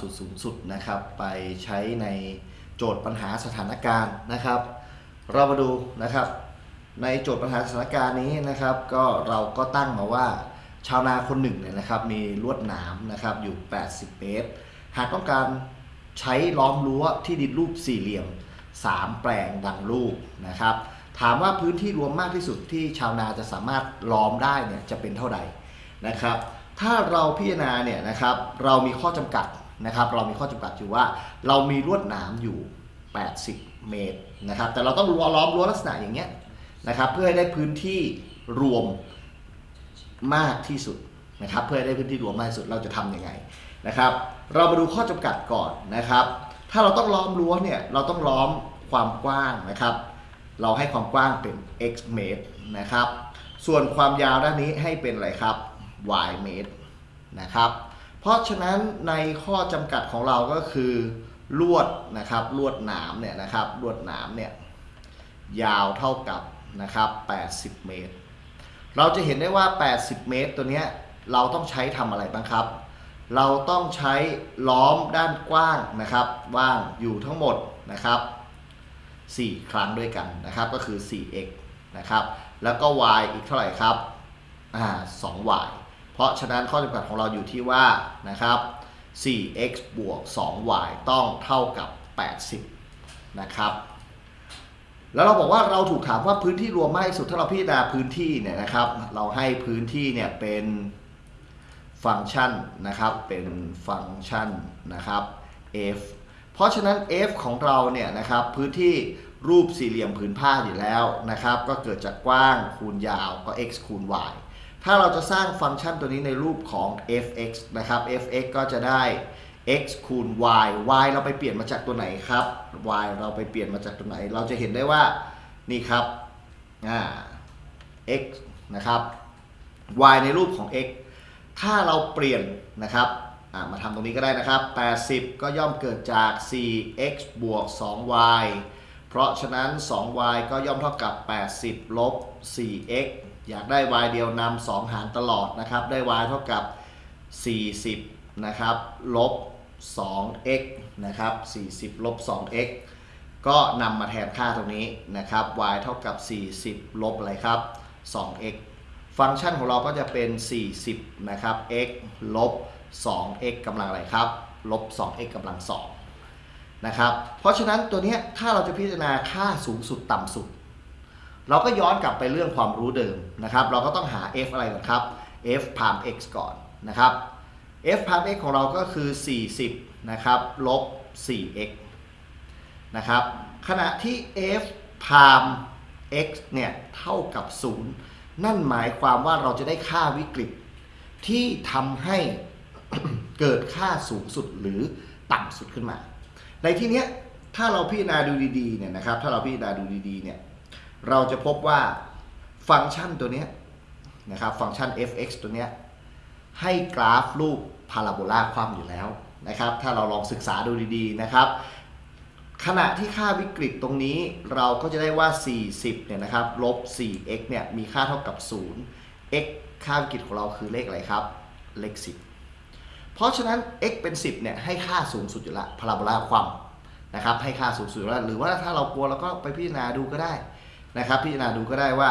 สุดสูงสุดนะครับ ไปใช้ในโจทย์ปัญหาสถานการณ์นะครับ เรามาดูนะครับ ในโจทย์ปัญหาสถานการณ์นี้นะครับ ก็เราก็ตั้งมาว่าชาวนาคนหนึ่งเนี่ยนะครับ มีลวดหนามนะครับอยู่ 80 เมตร หากต้องการใช้ล้อมรั้วที่ดินรูปสี่เหลี่ยม 3 แปลงดังรูปนะครับ ถามว่าพื้นที่รวมมากที่สุดที่ชาวนาจะสามารถล้อมได้เนี่ยจะเป็นเท่าไหร่นะครับ ถ้าเราพิจารณาเนี่ยนะครับ เรามีข้อจำกัด นะครับเรามีข้อจำกัดอยู่ว่า เรามีลวดหนามอยู่ 80 เมตรนะครับแต่เราต้องรั้วล้อมรั้วลักษณะอย่างเงี้ยนะครับเพื่อให้ได้พื้นที่รวมมากที่สุดนะครับเพื่อให้ได้พื้นที่รวมมากที่สุดเราจะทำยังไงนะครับเรามาดูข้อจำกัดก่อนนะครับ ถ้าเราต้องล้อมรั้วเนี่ยเราต้องล้อมความกว้างนะครับ เราให้ความกว้างเป็น x เมตรนะครับส่วนความยาวด้านนี้ให้เป็นอะไรครับ y เมตรนะครับ เพราะฉะนั้นในข้อจำกัดของเราก็คือลวดนะครับลวดหนามเนี่ยนะครับลวดหนามเนี่ยยาวเท่ากับนะครับ 80 เมตร เราจะเห็นได้ว่า 80 เมตรตัวเนี้ยเราต้องใช้ทำอะไรบ้างครับ เราต้องใช้ล้อมด้านกว้างนะครับว่างอยู่ทั้งหมดนะครับ 4 ครั้งด้วยกันนะครับก็คือ 4x นะครับแล้วก็ y อีกเท่าไหร่ครับอ่า 2y ราะฉะนั้นข้อจำกัดของเราอยู่ที่ว่านะครับ 4x บวก 2y ต้องเท่ากับ 80 นะครับ แล้วเราบอกว่าเราถูกถามว่าพื้นที่รวมมากที่สุดถ้าเราพิจารณาพื้นที่เนี่ยนะครับ เราให้พื้นที่เนี่ยเป็นฟังก์ชันนะครับเป็นฟังก์ชันนะครับ f เพราะฉะนั้น f ของเราเนี่ยนะครับพื้นที่รูปสี่เหลี่ยมผืนผ้าอยู่แล้วนะครับ ก็เกิดจากกว้างคูณยาวก็ x คูณ y ถ้าเราจะสร้างฟังก์ชันตัวนี้ในรูปของ f(x) นะครับ f(x) ก็จะได้ x คูณ y y เราไปเปลี่ยนมาจากตัวไหนครับ y เราไปเปลี่ยนมาจากตัวไหน เราจะเห็นได้ว่านี่ครับอ่า x นะครับ y ในรูปของ x ถ้าเราเปลี่ยนนะครับอ่ามาทำตรงนี้ก็ได้นะครับ 80 ก็ย่อมเกิดจาก 4x บวก 2y เพราะฉะนั้น 2y ก็ย่อมเท่ากับ 80 ลบ 4x อยากได้ y เดียวนำ2หารตลอดนะครับ ได้ y เท่ากับ 40 นะครับ ลบ 2x นะครับ 40 ลบ 2x ก็นำมาแทนค่าตรงนี้นะครับ y เท่ากับ 40 ลบอะไรครับ 2x ฟังก์ชันของเราก็จะเป็น 40 นะครับ x ลบ 2x กำลังอะไรครับ ลบ 2x กำลัง2นะครับ เพราะฉะนั้นตัวนี้ถ้าเราจะพิจารณาค่าสูงสุดต่ำสุด เราก็ย้อนกลับไปเรื่องความรู้เดิมนะครับ เราก็ต้องหา f อะไรก่อนครับ f พาม x ก่อนนะครับ f พาม x ของเราก็คือ 40 นะครับลบ 4x นะครับขณะที่ f พาม x เนี่ยเท่ากับ 0 นั่นหมายความว่าเราจะได้ค่าวิกฤต ที่ทำให้เกิดค่าสูงสุดหรือต่ำสุดขึ้นมา ในที่เนี้ยถ้าเราพิจารณาดูดีๆเนี่ยนะครับ ถ้าเราพิจารณาดูดีๆเนี่ย เราจะพบว่าฟังก์ชันตัวนี้นะครับฟังก์ชัน f(x) ตัวนี้ให้กราฟรูปพาราโบลาคว่ำอยู่แล้วนะครับ ถ้าเราลองศึกษาดูดีๆนะครับ ขณะที่ค่าวิกฤตตรงนี้เราก็จะได้ว่า 40เนี่ยนะครับลบ 4x เนี่ยมีค่าเท่ากับ 0 x ค่าวิกฤตของเราคือเลขอะไรครับ เลข 10 เพราะฉะนั้น x เป็น 10เนี่ยให้ค่าสูงสุดอยู่ละพาราโบลาคว่ำนะครับให้ค่าสูงสุดอยู่แล้วหรือว่าถ้าเรากลัวเราก็ไปพิจารณาดูก็ได้ นะครับพิจารณาดูก็ได้ว่า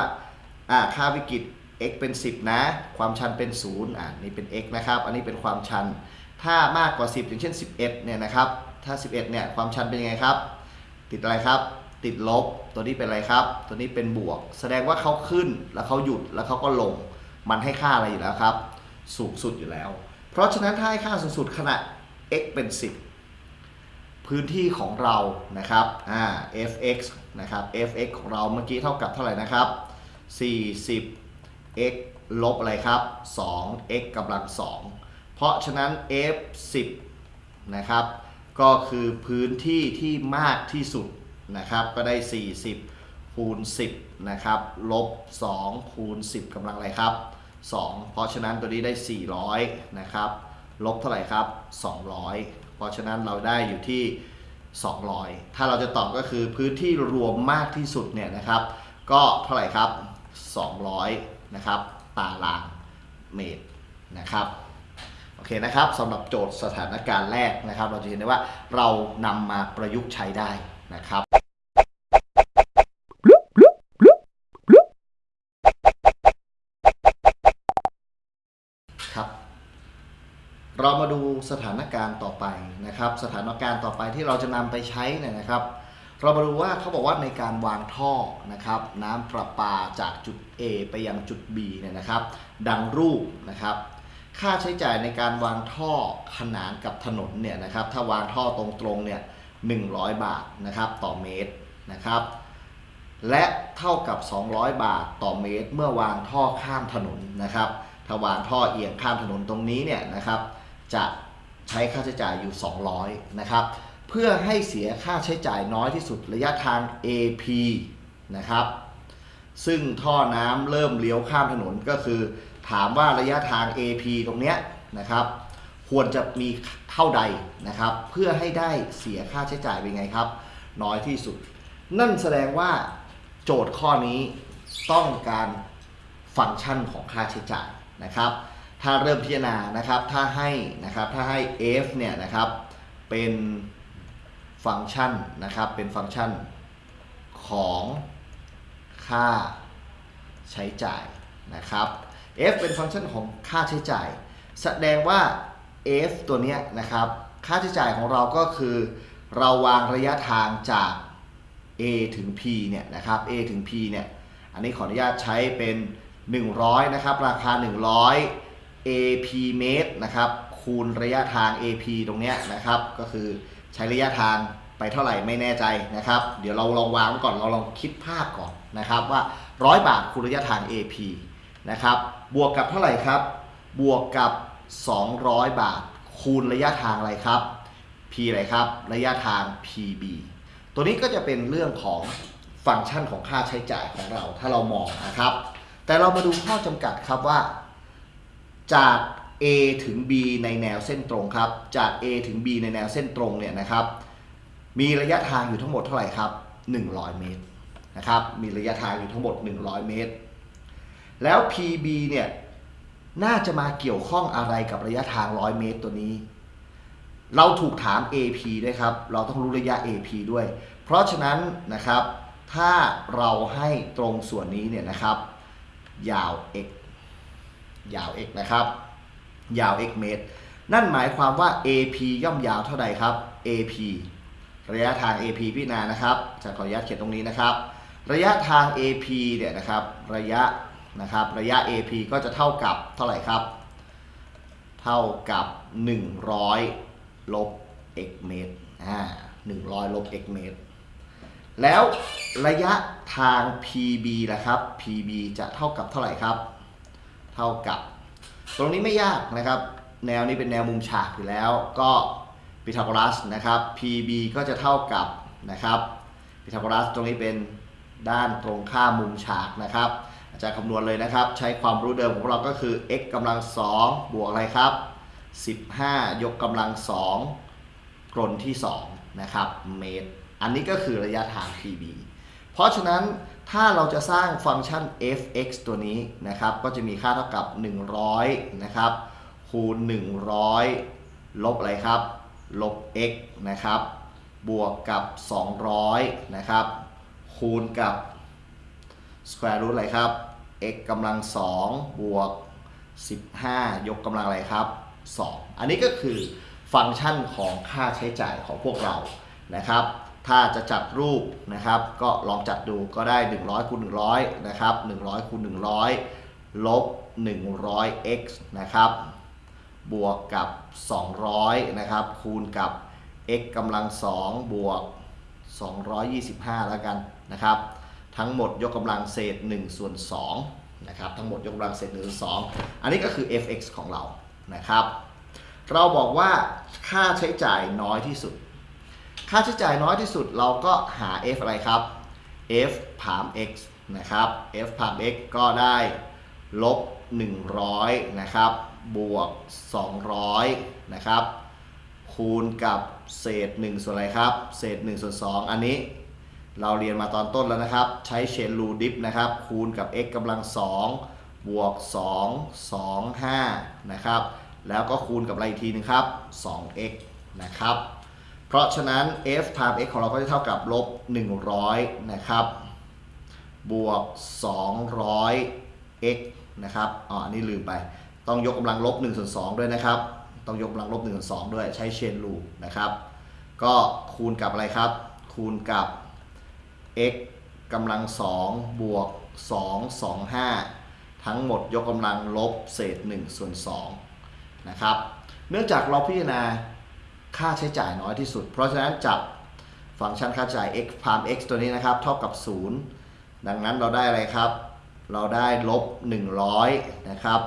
ค่าวิกฤต x เป็น 10 นะ ความชันเป็น0อ่านี่เป็น x นะครับ อันนี้เป็นความชัน ถ้ามากกว่า 10 อย่างเช่น 11เนี่ยนะครับ ถ้า 11เนี่ยความชันเป็นยังไงครับ ติดอะไรครับ ติดลบ ตัวนี้เป็นอะไรครับ ตัวนี้เป็นบวก แสดงว่าเขาขึ้นแล้วเขาหยุดแล้วเขาก็ลง มันให้ค่าอะไรอยู่แล้วครับ สูงสุดอยู่แล้ว เพราะฉะนั้นถ้าให้ค่าสูงสุดขณะ x เป็น 10 พื้นที่ของเรานะครับอ่า fx นะครับ fx ของเราเมื่อกี้เท่ากับเท่าไหร่นะครับ 40 x ลบอะไรครับ 2x กำลัง 2 เพราะฉะนั้น f 10 นะครับ ก็คือพื้นที่ที่มากที่สุดนะครับ ก็ได้ 40 คูณ 10 นะครับ ลบ 2 คูณ 10กำลังอะไรครับ 2 เพราะฉะนั้นตัวนี้ได้ 400 นะครับ ลบเท่าไหร่ครับ 200 เพราะฉะนั้นเราได้อยู่ที่ 200 ถ้าเราจะตอบก็คือพื้นที่รวมมากที่สุดเนี่ยนะครับ ก็เท่าไหร่ครับ 200 นะครับตารางเมตรนะครับโอเคนะครับสำหรับโจทย์สถานการณ์แรกนะครับ เราจะเห็นได้ว่าเรานำมาประยุกต์ใช้ได้นะครับครับ เรามาดูสถานการณ์ต่อไปนะครับ สถานการณ์ต่อไปที่เราจะนำไปใช้เนี่ยนะครับ เรามาดูว่าเขาบอกว่าในการวางท่อนะครับ น้ำประปาจากจุด A ไปยังจุด B เนี่ยนะครับ ดังรูปนะครับ ค่าใช้จ่ายในการวางท่อขนานกับถนนเนี่ยนะครับ ถ้าวางท่อตรงๆเนี่ย100 บาทนะครับต่อเมตรนะครับ และเท่ากับ 200 บาทต่อเมตร เมื่อวางท่อข้ามถนนนะครับ ถ้าวางท่อเอียงข้ามถนนตรงนี้เนี่ยนะครับ จะใช้ค่าใช้จ่ายอยู่ 200 นะครับ เพื่อให้เสียค่าใช้จ่ายน้อยที่สุดระยะทาง AP นะครับ ซึ่งท่อน้ำเริ่มเลี้ยวข้ามถนนก็คือ ถามว่าระยะทาง AP ตรงเนี้ยนะครับ ควรจะมีเท่าใดนะครับ เพื่อให้ได้เสียค่าใช้จ่ายเป็นไงครับ น้อยที่สุด นั่นแสดงว่าโจทย์ข้อนี้ต้องการฟังก์ชันของค่าใช้จ่ายนะครับ ถ้าเริ่มพิจารณานะครับถ้าให้นะครับถ้าให้ f เนี่ยนะครับเป็นฟังก์ชันนะครับเป็นฟังก์ชันของค่าใช้จ่ายนะครับ f เป็นฟังก์ชันของค่าใช้จ่าย แสดงว่า f ตัวเนี้ยนะครับค่าใช้จ่ายของเราก็คือ เราวางระยะทางจาก a ถึง p เนี่ยนะครับ a ถึง p เนี่ยอันนี้ขออนุญาตใช้เป็น 100 นะครับ ราคา 100 ap เมตรนะครับคูณระยะทาง ap ตรงเนี้ยนะครับก็คือใช้ระยะทางไปเท่าไหร่ไม่แน่ใจนะครับ เดี๋ยวเราลองวางไว้ก่อนเราลองคิดภาพก่อนนะครับว่า 100 บาทคูณระยะทาง ap นะครับบวกกับเท่าไหร่ครับ บวกกับ 200 บาท คูณระยะทางอะไรครับ p อะไรครับ ระยะทาง pb ตัวนี้ก็จะเป็นเรื่องของฟังก์ชันของค่าใช้จ่ายของเราถ้าเรามองนะครับ แต่เรามาดูข้อจำกัดครับว่า จาก A ถึง B ในแนวเส้นตรงครับ จาก A ถึง B ในแนวเส้นตรงเนี่ยนะครับ มีระยะทางอยู่ทั้งหมดเท่าไหร่ครับ 100 เมตรนะครับ มีระยะทางอยู่ทั้งหมด 100 เมตร แล้ว PB เนี่ยน่าจะมาเกี่ยวข้องอะไรกับระยะทาง 100 เมตรตัวนี้ เราถูกถาม AP ด้วยครับ เราต้องรู้ระยะ AP ด้วย เพราะฉะนั้นนะครับ ถ้าเราให้ตรงส่วนนี้เนี่ยนะครับ ยาว x ยาว x นะครับ ยาว x เมตร นั่นหมายความว่า AP ย่อมยาวเท่าใดครับ AP ระยะทาง AP พี่นานะครับจะขออนุญาตเขียนตรงนี้นะครับ ระยะทาง AP เนี่ยนะครับ ระยะนะครับ ระยะ AP ก็จะเท่ากับเท่าไหร่ครับ เท่ากับ 100 ลบ x เมตรอ่า100 ลบ x เมตร แล้วระยะทาง PB ล่ะครับ PB จะเท่ากับเท่าไหร่ครับ เท่ากับ ตรงนี้ไม่ยากนะครับ แนวนี้เป็นแนวมุมฉากอยู่แล้ว ก็พีทาโกรัสนะครับ PB ก็จะเท่ากับนะครับพีทาโกรัสตรงนี้เป็นด้านตรงข้ามมุมฉากนะครับ อาจารย์คำนวณเลยนะครับ ใช้ความรู้เดิมของเราก็คือ x กำลัง2บวกอะไรครับ 15 ยกกำลัง2กลนที่2นะครับเมตร อันนี้ก็คือระยะทาง PB เพราะฉะนั้น ถ้าเราจะสร้างฟังก์ชัน f(x) ตัวนี้นะครับ ก็จะมีค่าเท่ากับ 100 นะครับคูณ 100 ลบอะไรครับ ลบ x นะครับ บวกกับ 200 นะครับ คูณกับ square root อะไรครับ x กำลัง 2 บวก 15 ยกกำลังอะไรครับ 2 อันนี้ก็คือฟังก์ชันของค่าใช้จ่ายของพวกเรานะครับ ถ้าจะจัดรูปนะครับ ก็ลองจัดดูก็ได้ 100คูณ100 นะครับ 100คูณ100 ลบ 100x นะครับ บวกกับ 200 นะครับ คูณกับ x กำลัง 2 บวก 225 แล้วกันนะครับ ทั้งหมดยกกำลังเศษ1ส่วน2นะครับทั้งหมดยกกำลังเศษ1ส่วน2อันนี้ก็คือ fx ของเรานะครับ เราบอกว่าค่าใช้จ่ายน้อยที่สุด ค่าใช้จ่ายน้อยที่สุดเราก็หา f อะไรครับ f ผาม x นะครับ f ผาม x ก็ได้ลบ 100 นะครับ บวก 200 นะครับ คูณกับเศษ 1 ส่วนอะไรครับ เศษ 1 ส่วน 2 อันนี้เราเรียนมาตอนต้นแล้วนะครับ ใช้เชนรูดิฟนะครับ คูณกับ x กำลัง 2 บวก 2 2 5 นะครับ แล้วก็คูณกับอะไรอีกทีนึงครับ 2x นะครับ เพราะฉะนั้น f times x ของเราก็จะเท่ากับลบ 100 นะครับ บวก 200 x นะครับอ๋ออันนี้ลืมไป ต้องยกกำลังลบ1ส่วน2ด้วยนะครับ ต้องยกกำลังลบ1ส่วน2ด้วยใช้เชนรูนะครับ ก็คูณกับอะไรครับ คูณกับ x กำลัง 2 บวก 2 2 5 ทั้งหมดยกกำลังลบเศษ1ส่วน2นะครับ เนื่องจากเราพิจารณา ค่าใช้จ่ายน้อยที่สุด เพราะฉะนั้นจับฟังก์ชันค่าใช้จ่าย x พาม x ตัวนี้นะครับ เท่ากับ 0 ดังนั้นเราได้อะไรครับ เราได้ลบ 100 นะครับ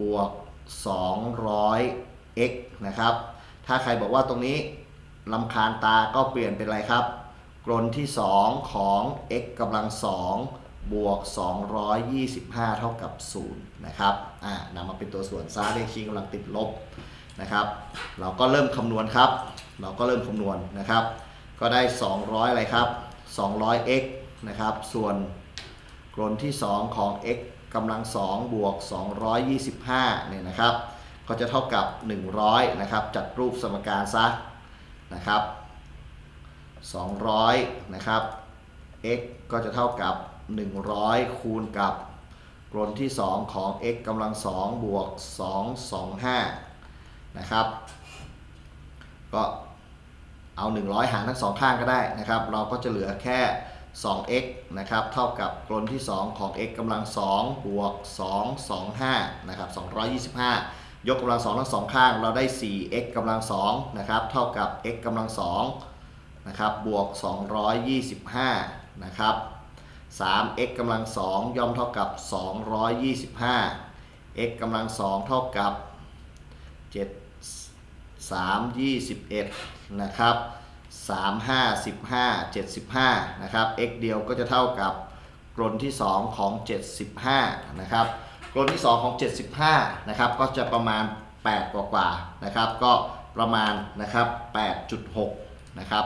บวก 200 x นะครับ ถ้าใครบอกว่าตรงนี้ลำคาญตาก็เปลี่ยนเป็นอะไรครับกรนที่ 2 ของ x กำลัง 2 บวก 225 เท่ากับ 0 นะครับ อ่านำมาเป็นตัวส่วนซ้าเลขชี้กำลังติดลบ นะครับ เราก็เริ่มคำนวณครับ เราก็เริ่มคำนวณนะครับ ก็ได้ 200 อะไรครับ 200x นะครับ ส่วนกรนที่ 2 ของ x กำลัง 2 บวก 225 เนี่ยนะครับ ก็จะเท่ากับ 100 นะครับ จัดรูปสมการซะนะครับ 200 นะครับ x ก็จะเท่ากับ 100 คูณกับกรนที่ 2 ของ x กำลัง 2 บวก 225 นะครับ ก็เอา 100 หารทั้งสองข้างก็ได้นะครับ เราก็จะเหลือแค่ 2x นะครับ เท่ากับกรนที่ 2 ของ x กำลัง2บวก 225นะครับ225 ยกกำลัง2ทั้งสองข้าง เราได้ 4x กำลัง2นะครับ เท่ากับ x กำลัง2นะครับ บวก 225 นะครับ 3x กำลัง2ย่อมเท่ากับ 225 x กำลัง2เท่ากับ7 3 21นะครับ3 5 15 75นะครับ x เดียวก็จะเท่ากับกรนที่ 2 ของ 75นะครับกรนที่ 2 ของ 75นะครับก็จะประมาณ 8 กว่ากว่าๆนะครับ ก็ประมาณนะครับ8.6นะครับ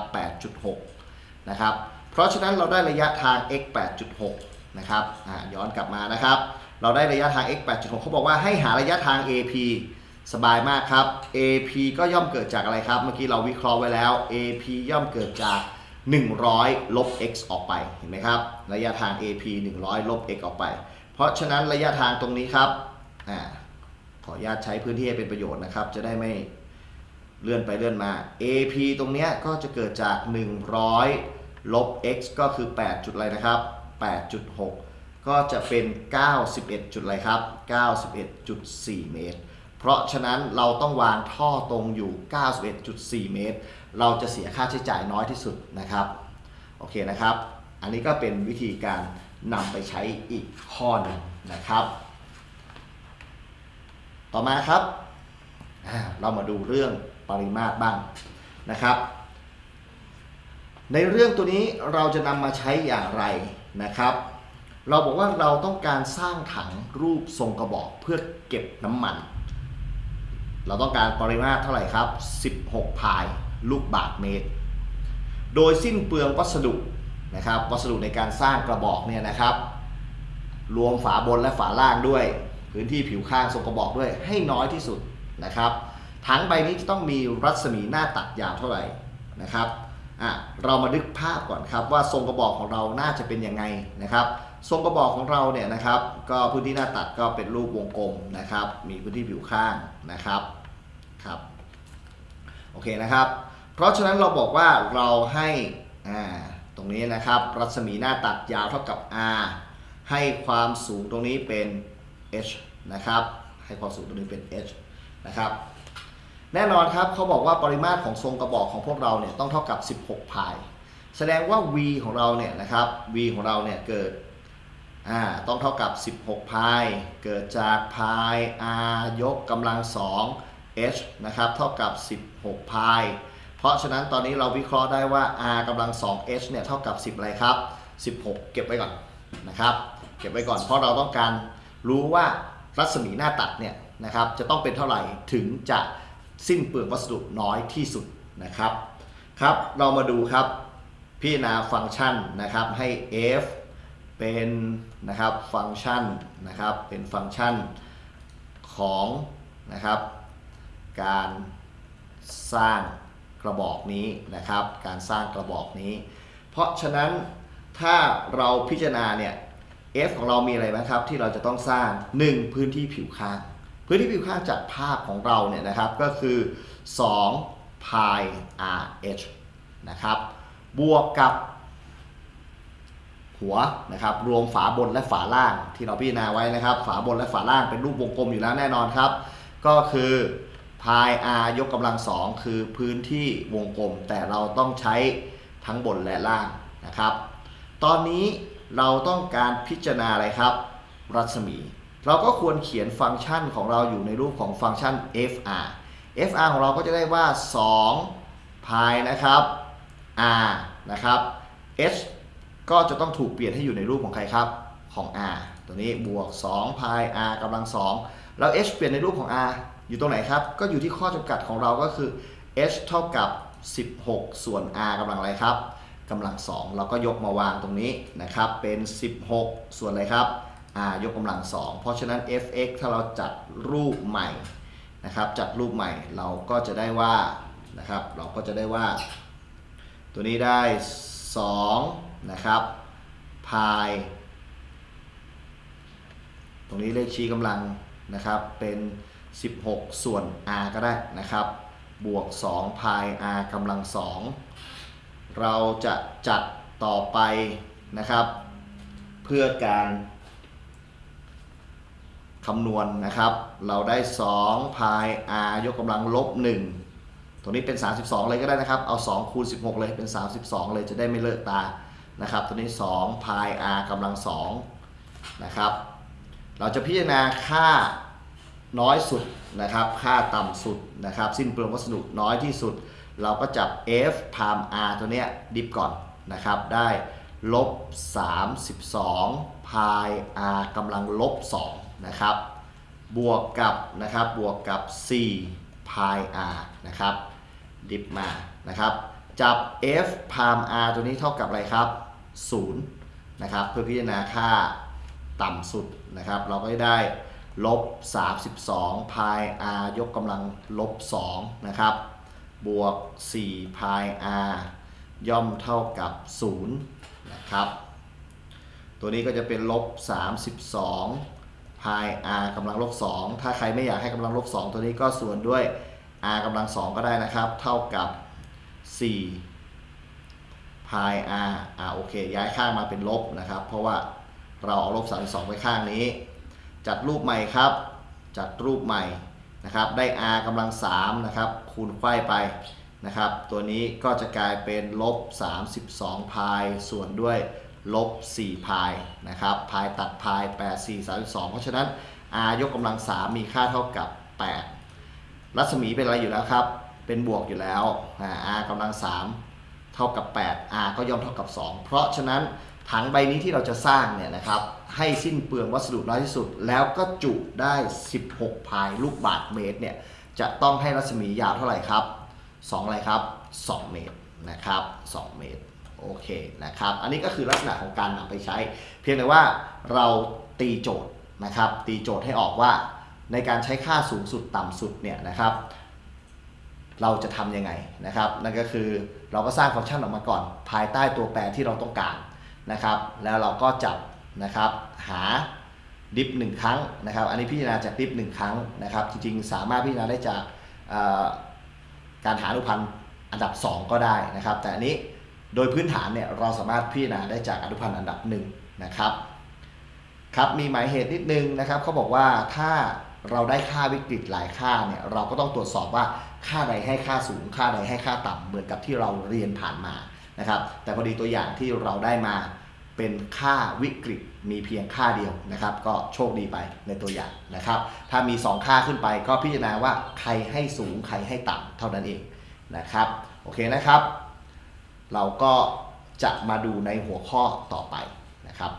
8.6นะครับเพราะฉะนั้นเราได้ระยะทาง x 8.6นะครับย้อนกลับมานะครับ เราได้ระยะทาง x 8.6เขาบอกว่าให้หาระยะทาง AP สบายมากครับ AP ก็ย่อมเกิดจากอะไรครับ เมื่อกี้เราวิเคราะห์ไว้แล้ว AP ย่อมเกิดจาก 100 ลบ x ออกไป เห็นไหมครับ ระยะทาง AP 100 ลบ x ออกไป เพราะฉะนั้นระยะทางตรงนี้ครับอขออนุญาตใช้พื้นที่ให้เป็นประโยชน์นะครับ จะได้ไม่เลื่อนไปเลื่อนมา AP ตรงเนี้ยก็จะเกิดจาก 100 ลบ x ก็คือ 8 จุดอะไรนะครับ 8.6 ก็จะเป็น 91 จุดอะไรครับ 91.4 เมตร เพราะฉะนั้นเราต้องวางท่อตรงอยู่ 91.4 เมตร เราจะเสียค่าใช้จ่ายน้อยที่สุดนะครับ โอเคนะครับ อันนี้ก็เป็นวิธีการนำไปใช้อีกข้อนึงนะครับ ต่อมาครับ เรามาดูเรื่องปริมาตรบ้างนะครับ ในเรื่องตัวนี้เราจะนำมาใช้อย่างไรนะครับ เราบอกว่าเราต้องการสร้างถังรูปทรงกระบอกเพื่อเก็บน้ำมัน เราต้องการปริมาตรเท่าไหร่ครับ 16 พายลูกบาศก์เมตร โดยสิ้นเปลืองวัสดุนะครับ วัสดุในการสร้างกระบอกเนี่ยนะครับ รวมฝาบนและฝาล่างด้วย พื้นที่ผิวข้างทรงกระบอกด้วยให้น้อยที่สุดนะครับถังใบนี้จะต้องมีรัศมีหน้าตัดยาวเท่าไหร่นะครับอะเรามาดึกภาพก่อนครับว่าทรงกระบอกของเราน่าจะเป็นยังไงนะครับ ทรงกระบอกของเราเนี่ยนะครับ ก็พื้นที่หน้าตัดก็เป็นรูปวงกลมนะครับ มีพื้นที่ผิวข้างนะครับ ครับโอเคนะครับ เพราะฉะนั้นเราบอกว่าเราให้อ่าตรงนี้นะครับ รัศมีหน้าตัดยาวเท่ากับ r ให้ความสูงตรงนี้เป็น h นะครับ ให้ความสูงตรงนี้เป็น h นะครับแน่นอนครับเขาบอกว่าปริมาตรของทรงกระบอกของพวกเราเนี่ยต้องเท่ากับ 16พาย แสดงว่า v ของเราเนี่ยนะครับ v ของเราเนี่ยเกิดอ่าต้องเท่ากับ 16พาย เกิดจากพาย r ยกกำลัง2 h นะครับเท่ากับ 16 พาย เพราะฉะนั้นตอนนี้เราวิเคราะห์ได้ว่า r กำลัง 2h เนี่ยเท่ากับ 10 อะไรครับ 16 เก็บไว้ก่อนนะครับ เก็บไว้ก่อนเพราะเราต้องการรู้ว่ารัศมีหน้าตัดเนี่ยนะครับจะต้องเป็นเท่าไหร่ถึงจะสิ้นเปลืองวัสดุน้อยที่สุดนะครับครับ เรามาดูครับพิจารณาฟังก์ชันนะครับให้ f เป็นนะครับฟังก์ชันนะครับเป็นฟังก์ชันของนะครับ การสร้างกระบอกนี้นะครับ การสร้างกระบอกนี้ เพราะฉะนั้นถ้าเราพิจารณาเนี่ย f ของเรามีอะไรบ้างครับที่เราจะต้องสร้าง 1 พื้นที่ผิวข้าง พื้นที่ผิวข้างจากภาพของเราเนี่ยนะครับก็คือ2 pi rh นะครับบวกกับหัวนะครับรวมฝาบนและฝาล่างที่เราพิจารณาไว้นะครับ ฝาบนและฝาล่างเป็นรูปวงกลมอยู่แล้วแน่นอนครับ ก็คือ pi r ยกกำลังสองคือพื้นที่วงกลม แต่เราต้องใช้ทั้งบนและล่างนะครับ ตอนนี้เราต้องการพิจารณาอะไรครับ รัศมี เราก็ควรเขียนฟังก์ชันของเราอยู่ในรูปของฟังก์ชัน fr fr ของเราก็จะได้ว่า2 pi นะครับ r นะครับ h ก็จะต้องถูกเปลี่ยนให้อยู่ในรูปของใครครับของ r ตัวนี้บวก2 pi r กำลัง 2 แล้ว h เปลี่ยนในรูปของ r อยู่ตรงไหนครับ ก็อยู่ที่ข้อจำกัดของเราก็คือ h เท่ากับ 16 ส่วน r กำลังอะไรครับกำลัง 2 เราก็ยกมาวางตรงนี้นะครับ เป็น 16 ส่วนอะไรครับ r ยกกำลัง 2 เพราะฉะนั้น fx ถ้าเราจัดรูปใหม่นะครับ จัดรูปใหม่เราก็จะได้ว่านะครับ เราก็จะได้ว่า ตัวนี้ได้ 2 นะครับพายตรงนี้เลขชี้กำลังนะครับเป็น 16 ส่วน r ก็ได้นะครับ บวก2พาย r กำลัง 2 เราจะจัดต่อไปนะครับ เพื่อการคำนวณนะครับ เราได้2พาย r ยกกำลังลบ 1ตรงนี้เป็น 32 เลยก็ได้นะครับ เอา 2 คูณ 16 เลยเป็น 32 เลยจะได้ไม่เลอะตานะครับ ตัวนี้2พาย r กำลัง2นะครับ เราจะพิจารณาค่า น้อยสุดนะครับ ค่าต่ำสุดนะครับ สิ้นเปลืองวัสดุน้อยที่สุด เราก็จับ f พาม r ตัวเนี้ยดิฟก่อนนะครับ ได้ลบ 32 พาย r กำลังลบ 2 นะครับ บวกกับนะครับ บวกกับ 4 พาย r นะครับ ดิฟมานะครับ จับ f พาม r ตัวนี้เท่ากับอะไรครับ 0 นะครับ เพื่อพิจารณาค่าต่ำสุดนะครับ เราก็ได้ ลบ 32 พาย r ยกกำลังลบ 2 นะครับ บวก 4 พาย r ย่อมเท่ากับ 0 นะครับ ตัวนี้ก็จะเป็นลบ 32 พาย r กำลังลบ 2 ถ้าใครไม่อยากให้กำลังลบ 2 ตัวนี้ก็ส่วนด้วย r กำลัง 2 ก็ได้นะครับ เท่ากับ 4 พาย r อ่าโอเค ย้ายข้างมาเป็นลบนะครับ เพราะว่าเราเอาลบ 32ไว้ข้างนี้ จัดรูปใหม่ครับ จัดรูปใหม่นะครับ ได้ r กำลัง3นะครับคูณไขว้ไปนะครับ ตัวนี้ก็จะกลายเป็นลบ32พายส่วนด้วยลบ4พายนะครับพายตัดพาย8 4 32 เพราะฉะนั้น r ยกกำลัง 3 มีค่าเท่ากับ 8 รัศมีเป็นอะไรอยู่แล้วครับ เป็นบวกอยู่แล้ว r กำลัง3เท่ากับ 8 r ก็ย่อมเท่ากับ 2 เพราะฉะนั้น ถังใบนี้ที่เราจะสร้างเนี่ยนะครับให้สิ้นเปลืองวัสดุน้อยที่สุด แล้วก็จุได้ 16 พายลูกบาทเมตรเนี่ยจะต้องให้รัศมียาวเท่าไหร่ครับ2อะไรครับ 2 เมตรนะครับ 2 เมตรโอเคนะครับ อันนี้ก็คือลักษณะของการนำไปใช้ เพียงแต่ว่าเราตีโจทย์นะครับ ตีโจทย์ให้ออกว่าในการใช้ค่าสูงสุดต่ำสุดเนี่ยนะครับ เราจะทำยังไงนะครับ นั่นก็คือเราก็สร้างฟังก์ชันออกมาก่อน ภายใต้ตัวแปรที่เราต้องการ นะครับ แล้วเราก็จับนะครับหาดิฟหนึ่งครั้งนะครับ อันนี้พิจารณาจากดิฟหนึ่งครั้งนะครับ จริงๆ สามารถพิจารณาได้จากการหาอนุพันธ์อันดับ 2 ก็ได้นะครับ แต่อันนี้โดยพื้นฐานเนี่ยเราสามารถพิจารณาได้จากอนุพันธ์อันดับ1นะครับครับมีหมายเหตุนิดนึงนะครับเขาบอกว่าถ้าเราได้ค่าวิกฤตหลายค่าเนี่ยเราก็ต้องตรวจสอบว่าค่าใดให้ค่าสูง ค่าใดให้ค่าต่ำเหมือนกับที่เราเรียนผ่านมานะครับ แต่พอดีตัวอย่างที่เราได้มา เป็นค่าวิกฤตมีเพียงค่าเดียวนะครับ ก็โชคดีไปในตัวอย่างนะครับ ถ้ามี 2 ค่าขึ้นไปก็พิจารณาว่าใครให้สูงใครให้ต่ำเท่านั้นเองนะครับโอเคนะครับ เราก็จะมาดูในหัวข้อต่อไปนะครับ